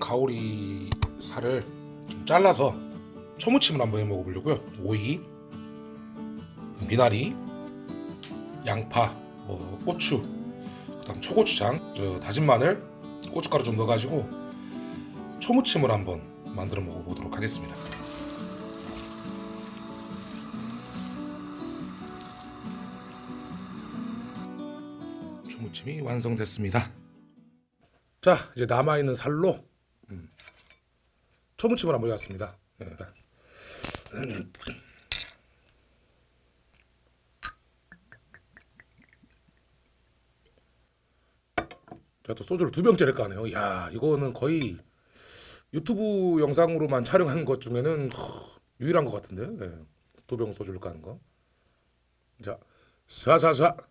가오리 살을 좀 잘라서 초무침을 한번 해 먹어보려고요. 오이, 미나리, 양파, 뭐 고추, 그 다음 초고추장, 저 다진 마늘, 고춧가루 좀 넣어가지고 초무침을 한번 만들어 먹어보도록 하겠습니다. 초무침이 완성됐습니다. 자 이제 남아 있는 살로 음, 초무침을 한번 해봤습니다. 예. 제가 또 소주를 두 병째를 까네요. 야 이거는 거의 유튜브 영상으로만 촬영한 것 중에는 허, 유일한 것 같은데 예. 두병 소주를 까는 거. 자 쏴쏴쏴.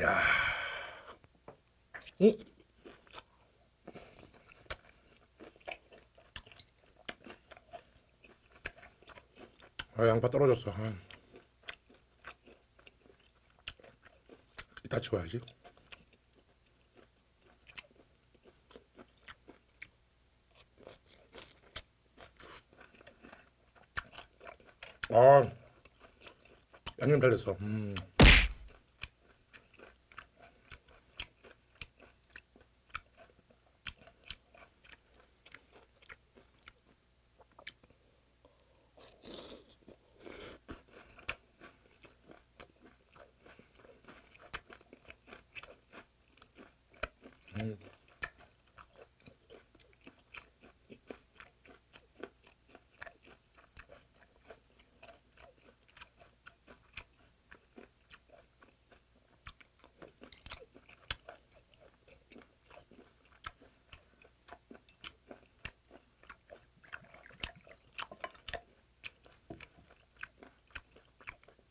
야. 응? 아 양파 떨어졌어. 아. 이따 치워야지. 아 양념 잘 됐어. 음.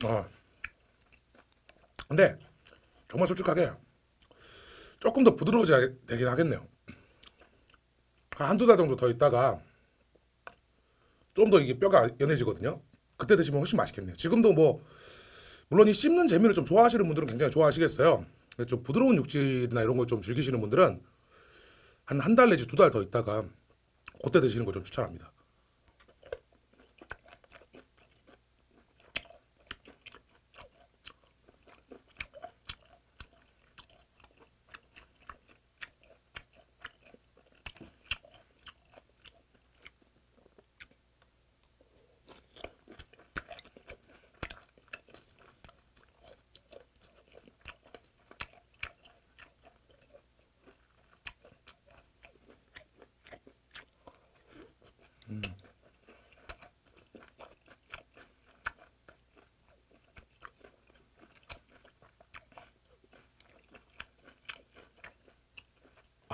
어. 근데 정말 솔직하게 조금 더 부드러워져야 되긴 하겠네요. 한 한두 달 정도 더 있다가 좀 더 이게 뼈가 연해지거든요. 그때 드시면 훨씬 맛있겠네요. 지금도 뭐 물론 이 씹는 재미를 좀 좋아하시는 분들은 굉장히 좋아하시겠어요. 좀 부드러운 육질이나 이런 걸 좀 즐기시는 분들은 한 한 달 내지 두 달 더 있다가 그때 드시는 걸 좀 추천합니다.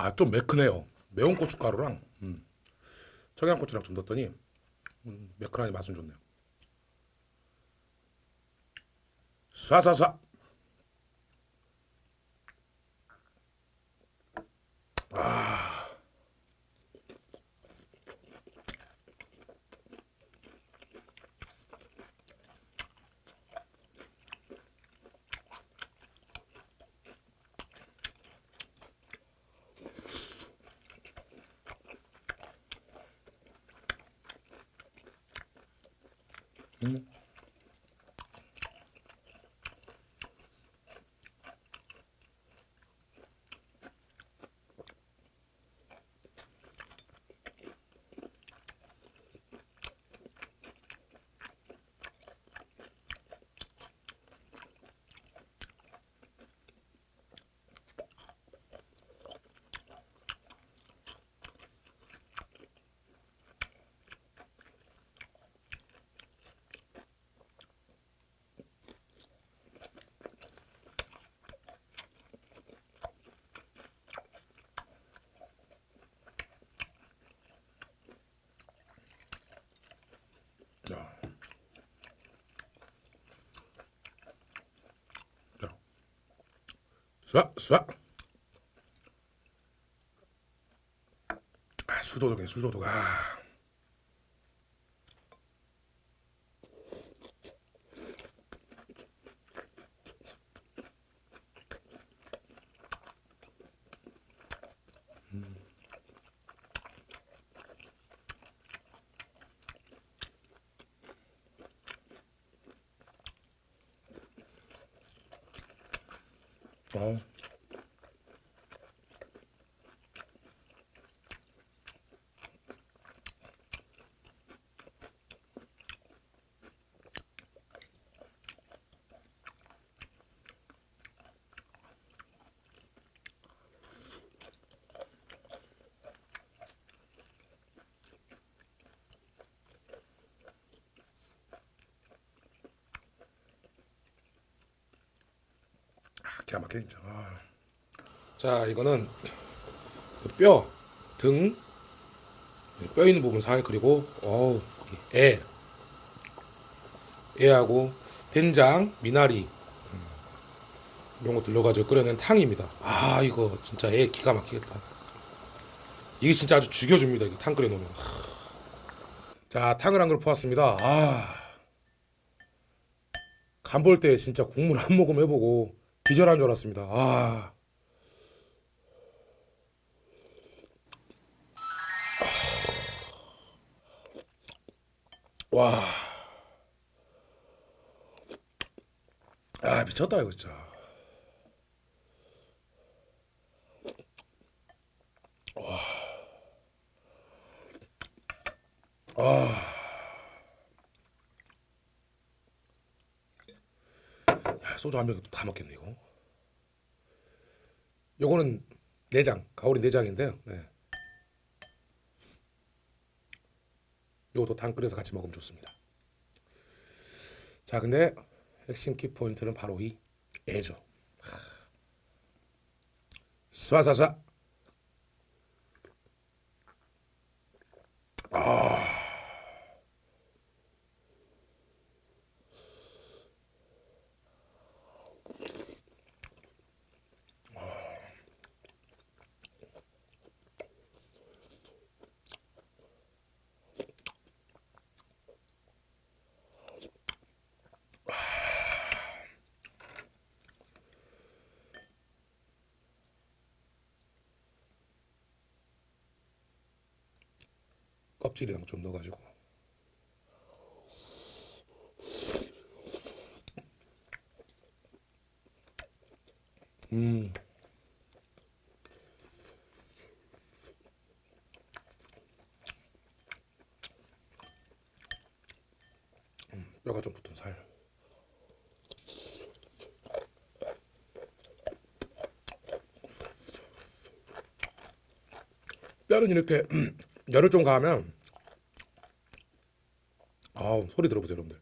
아 좀 매크네요. 매운 고춧가루랑 음, 청양고추랑 좀 넣었더니 음, 매크하니 맛은 좋네요. 쏴쏴쏴. 자. 쏴, 쏴. 아, 술도독이네, 술도독. 아. 어. 아, 기가 막히네 진짜. 아. 자 이거는 그 뼈, 등, 뼈 있는 부분 살 그리고 어우 애, 애하고 된장, 미나리 음, 이런 거 들러가지고 끓여낸 탕입니다. 아 이거 진짜 애 기가 막히겠다. 이게 진짜 아주 죽여줍니다. 이게 탕 끓여놓으면. 하. 자 탕을 한 그릇 퍼왔습니다. 아. 간 볼 때 진짜 국물 한 모금 해보고 기절한 줄 알았습니다. 아. 와. 아 미쳤다 이거 진짜. 와. 아. 소주 한병다 먹겠네 이거. 요거는 내장, 가오리 내장인데요. 네. 요것도 당 끓여서 같이 먹으면 좋습니다. 자, 근데 핵심 키 포인트는 바로 이 애죠. 쏴쏴쏴. 껍질이랑 좀 넣어가지고. 음. 음, 뼈가 좀 붙은 살. 뼈는 이렇게 열을 좀 가하면 아우 소리 들어보세요 여러분들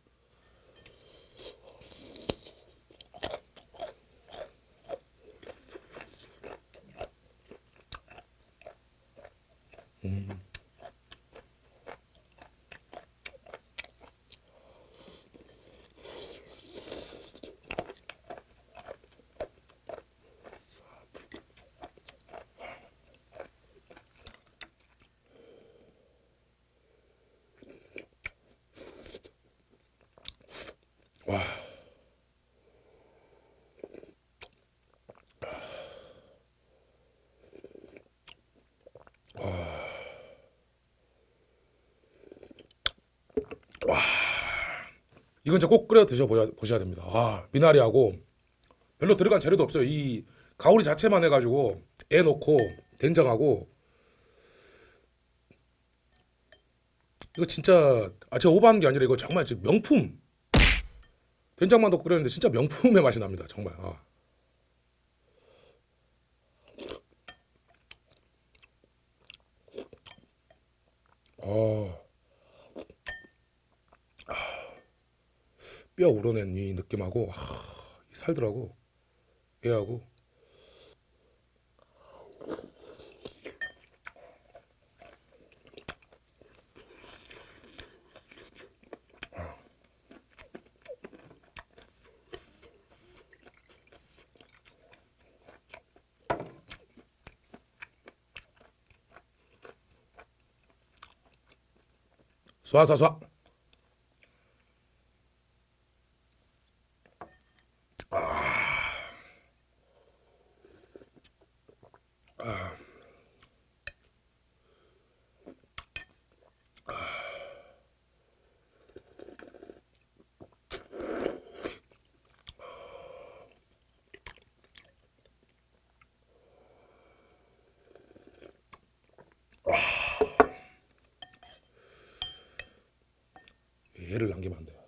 음. 이건 진짜 꼭 끓여 드셔 보셔야 됩니다. 아, 미나리하고 별로 들어간 재료도 없어요. 이 가오리 자체만 해가지고 애 넣고 된장하고 이거 진짜 아 제가 오버하는 게 아니라 이거 정말 명품 된장만 넣고 끓였는데 진짜 명품의 맛이 납니다. 정말. 아. 어. 아. 뼈 우러낸 이 느낌하고 아, 이 살들하고. 얘하고. 쏴쏴쏴 개를 남기면 안 돼요.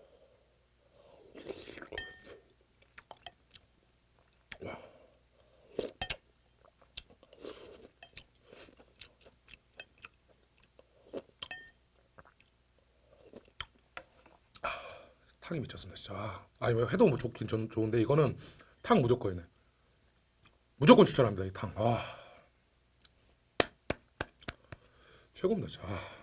탕이 미쳤습니다 진짜 아, 아니 뭐 해도 뭐 좋긴 전 좋은데 이거는 탕 무조건이네 무조건 추천합니다 이탕 아. 최고입니다 진짜 아.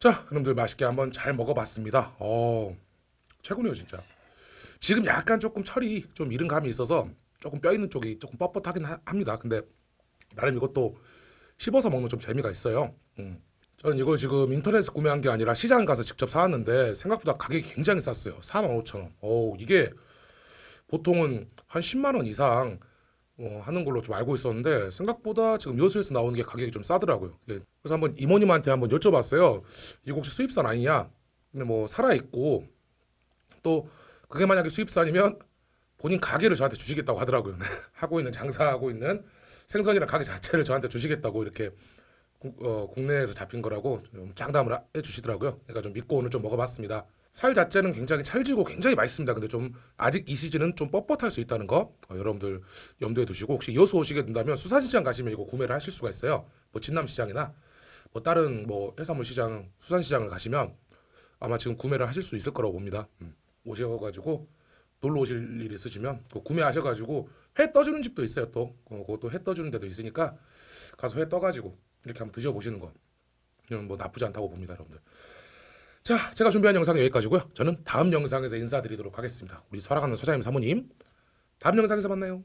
자, 여러분들 맛있게 한번 잘 먹어봤습니다. 어, 최고네요 진짜. 지금 약간 조금 철이 좀 이른 감이 있어서 조금 뼈 있는 쪽이 조금 뻣뻣하긴 하- 합니다. 근데 나름 이것도 씹어서 먹는 좀 재미가 있어요. 음. 저는 이걸 지금 인터넷에서 구매한 게 아니라 시장 가서 직접 사왔는데 생각보다 가격이 굉장히 쌌어요. 45,000원. 오, 이게 보통은 한 10만 원 이상 어, 하는 걸로 좀 알고 있었는데 생각보다 지금 요소에서 나오는 게 가격이 좀 싸더라고요. 예. 그래서 한번 이모님한테 한번 여쭤봤어요. 이거 혹시 수입산 아니냐? 근데 뭐 살아 있고 또 그게 만약에 수입산이면 본인 가게를 저한테 주시겠다고 하더라고요. 하고 있는 장사하고 있는 생선이랑 가게 자체를 저한테 주시겠다고 이렇게 국- 어, 국내에서 잡힌 거라고 좀 장담을 하- 해주시더라고요. 그러니까 좀 믿고 오늘 좀 먹어봤습니다. 살 자체는 굉장히 찰지고 굉장히 맛있습니다. 근데 좀 아직 이 시즌은 좀 뻣뻣할 수 있다는 거 어, 여러분들 염두에 두시고 혹시 여수 오시게 된다면 수산시장 가시면 이거 구매를 하실 수가 있어요. 뭐 진남시장이나 뭐 다른 뭐 해산물 시장, 수산시장을 가시면 아마 지금 구매를 하실 수 있을 거라고 봅니다. 음. 오셔가지고 놀러 오실 일 있으시면 그거 구매하셔가지고 회 떠주는 집도 있어요 또 어, 그것도 회 떠주는 데도 있으니까 가서 회 떠가지고 이렇게 한번 드셔보시는 거 이건 뭐 나쁘지 않다고 봅니다 여러분들 자 제가 준비한 영상은 여기까지고요. 저는 다음 영상에서 인사드리도록 하겠습니다. 우리 설아가는 서장님 사모님 다음 영상에서 만나요